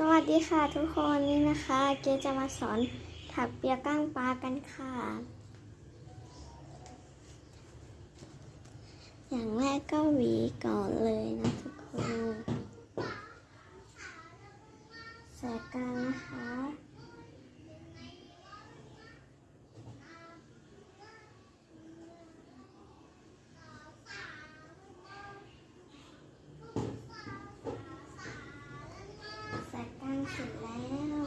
สวัสดีค่ะทุกคนนี่นะคะ เกจะมาสอนถักเปียก้างปลากันค่ะ อย่างแรกก็หวีก่อนเลยนะทุกคนแสกกลางนะคะ แสกกลางเสร็จแล้ว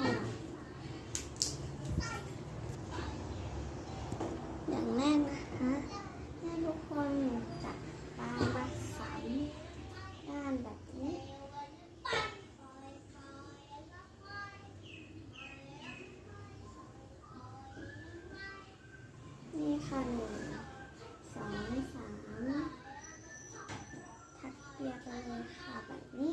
อย่างแรกนะคะให้ทุกคนจับปลามาใส่ด้านแบบนี้ นี่ค่ะหนึ่งสองสามถักเปียกไปเลยค่ะแบบนี้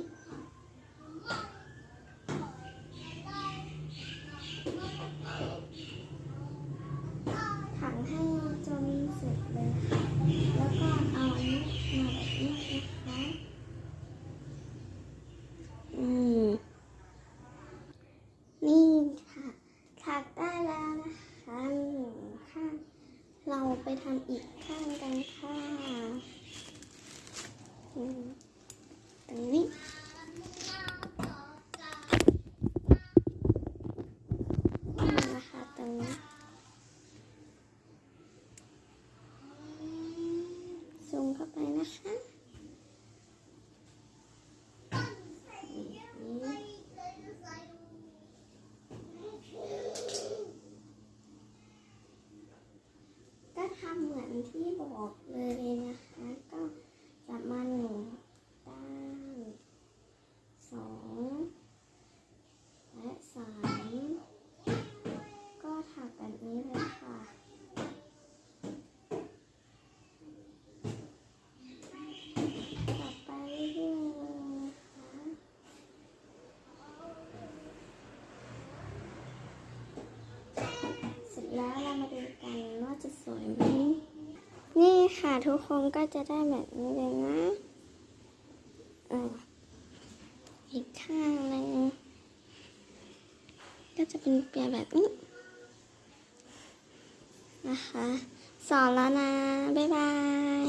ถังให้จนเสร็จเลยค่ะ แล้วก็เอาอันนี้มาแบบนี้นะคะ อืม นี่ค่ะ ถักได้แล้วนะคะหนึ่งข้าง เราไปทำอีกข้างกันค่ะตรงนี้นี่นะคะตรงนี้ซูมเข้าไปนะคะนี่ก็ทำ เหมือนที่บอกเลยนะคะ ก็จะมาหนึ่งด้านสองและสามก็ถักแบบนี้เลยค่ะ ต่อไปเรื่อยๆเลยนะคะเสร็จแล้วเรามาดูกันว่าจะสวยไหม นี่ค่ะ ทุกคนก็จะได้แบบนี้เลยนะอีกข้างหนึ่งก็จะเป็นเปียแบบนี้นะคะ สอนแล้วนะ บ๊ายบาย